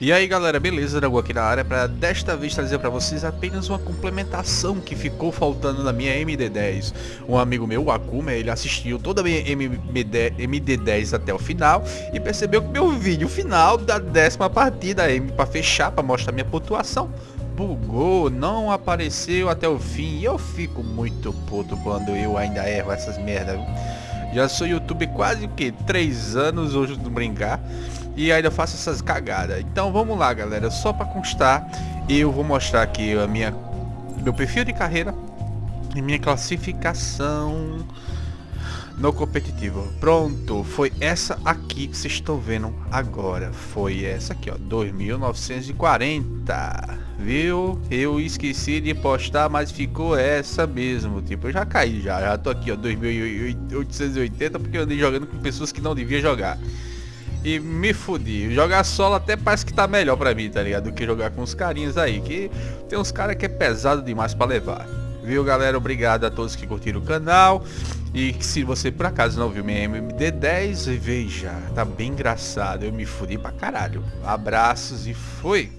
E aí galera, beleza? Dragão aqui na área para desta vez trazer para vocês apenas uma complementação que ficou faltando na minha MD10. Um amigo meu, o Akuma, ele assistiu toda a minha MD10 até o final e percebeu que meu vídeo final da décima partida para fechar, para mostrar minha pontuação, bugou, não apareceu até o fim e eu fico muito puto quando eu ainda erro essas merdas. Já sou YouTube quase o que? 3 anos hoje não brincar e ainda faço essas cagadas. Então vamos lá, galera. Só para constar, eu vou mostrar aqui a minha meu perfil de carreira e minha classificação no competitivo. Pronto, foi essa aqui que vocês estão vendo agora. Foi essa aqui, ó, 2940. Viu? Eu esqueci de postar, mas ficou essa mesmo. Tipo, eu já caí já. Já tô aqui, ó, 2880 porque eu andei jogando com pessoas que não devia jogar e me fudi. Jogar solo até parece que tá melhor pra mim, tá ligado? Do que jogar com os carinhas aí, que tem uns caras que é pesado demais pra levar. Viu, galera? Obrigado a todos que curtiram o canal. E se você por acaso não viu minha MD10, veja, tá bem engraçado. Eu me fudi pra caralho. Abraços e fui!